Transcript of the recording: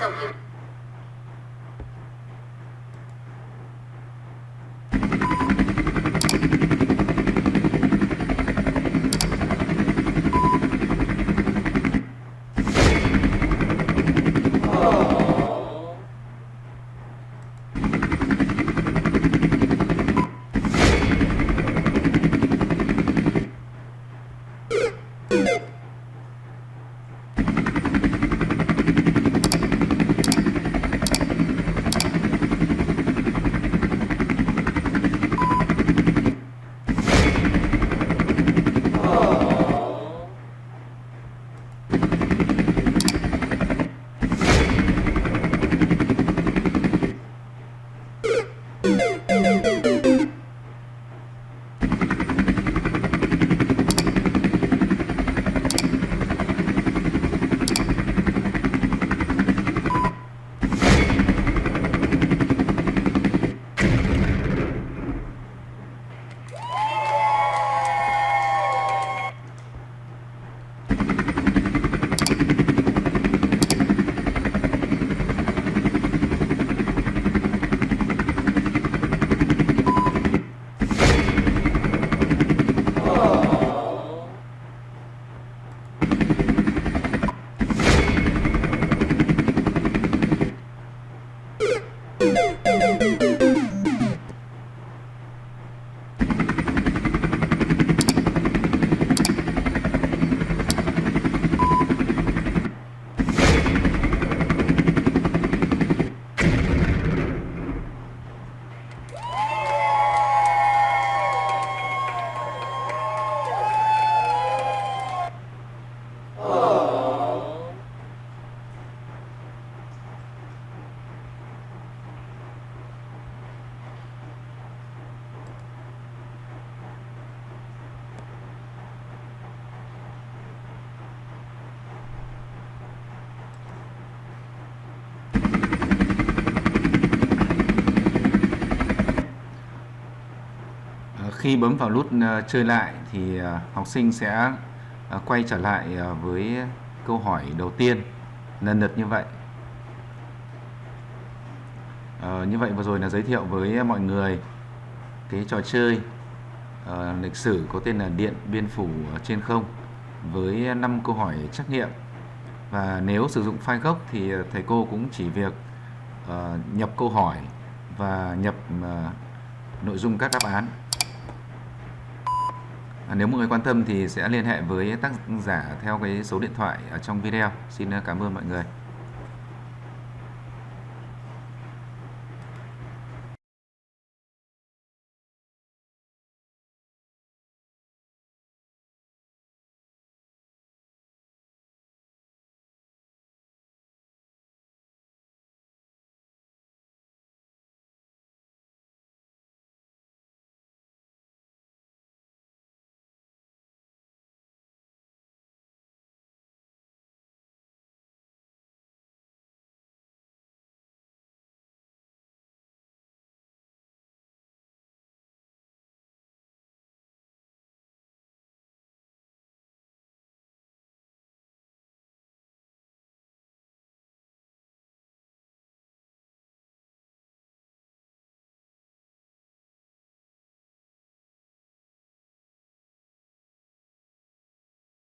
Sau khi khi bấm vào nút ờ, chơi lại thì ờ, học sinh sẽ ờ, quay trở lại với câu hỏi đầu tiên. Lần lượt như vậy. à, như vậy vừa rồi là giới thiệu với mọi người cái trò chơi ờ, lịch sử có tên là Điện Biên Phủ trên không với 5 câu hỏi trắc nghiệm. Và nếu sử dụng file gốc thì thầy cô cũng chỉ việc uh, nhập câu hỏi và nhập uh, nội dung các đáp án. À, nếu mọi người quan tâm thì sẽ liên hệ với tác giả theo cái số điện thoại ở trong video. Xin cảm ơn mọi người.